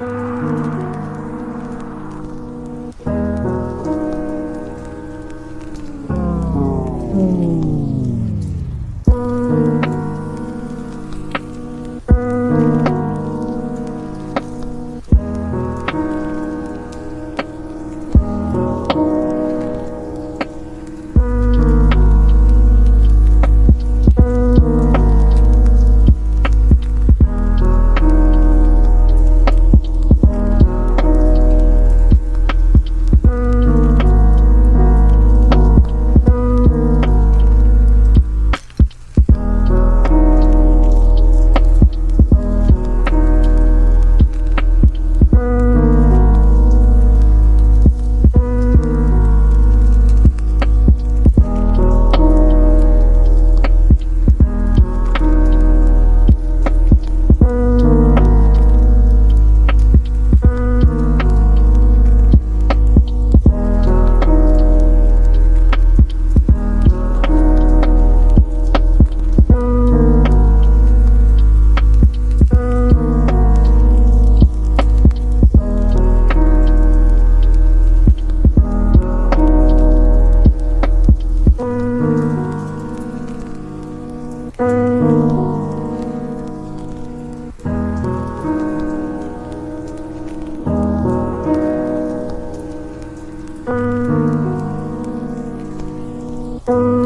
Música Thank.